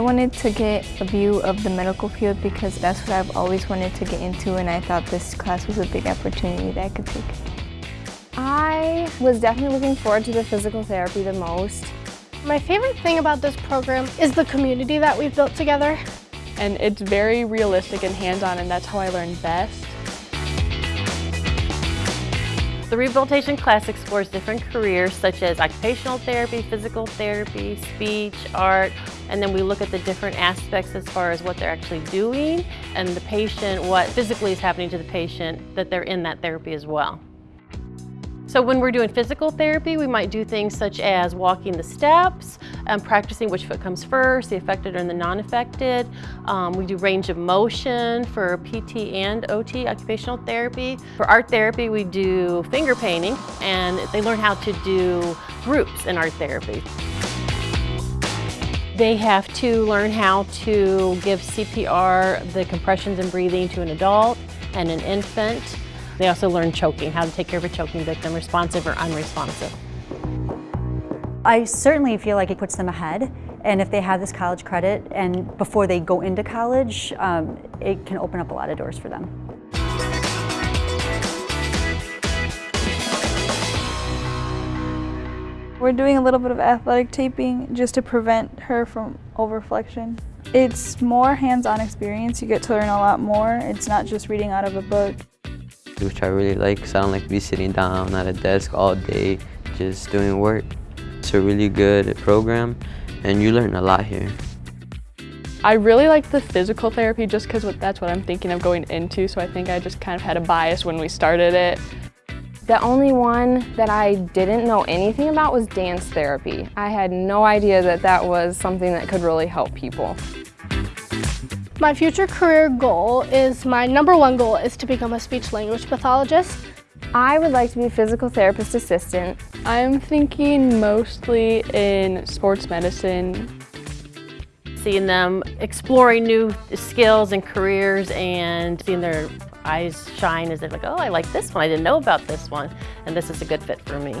wanted to get a view of the medical field because that's what I've always wanted to get into and I thought this class was a big opportunity that I could take. I was definitely looking forward to the physical therapy the most. My favorite thing about this program is the community that we've built together. And it's very realistic and hands-on and that's how I learn best. The rehabilitation class explores different careers such as occupational therapy, physical therapy, speech, art, and then we look at the different aspects as far as what they're actually doing and the patient, what physically is happening to the patient, that they're in that therapy as well. So when we're doing physical therapy, we might do things such as walking the steps, and practicing which foot comes first, the affected and the non-affected. Um, we do range of motion for PT and OT, occupational therapy. For art therapy, we do finger painting, and they learn how to do groups in art therapy. They have to learn how to give CPR, the compressions and breathing to an adult and an infant. They also learn choking, how to take care of a choking victim, responsive or unresponsive. I certainly feel like it puts them ahead and if they have this college credit and before they go into college, um, it can open up a lot of doors for them. We're doing a little bit of athletic taping just to prevent her from overflexion. It's more hands-on experience. You get to learn a lot more. It's not just reading out of a book which I really like because I don't like to be sitting down at a desk all day just doing work. It's a really good program and you learn a lot here. I really like the physical therapy just because that's what I'm thinking of going into, so I think I just kind of had a bias when we started it. The only one that I didn't know anything about was dance therapy. I had no idea that that was something that could really help people. My future career goal is, my number one goal is to become a speech language pathologist. I would like to be a physical therapist assistant. I'm thinking mostly in sports medicine. Seeing them exploring new skills and careers and seeing their eyes shine as they're like, oh, I like this one. I didn't know about this one. And this is a good fit for me.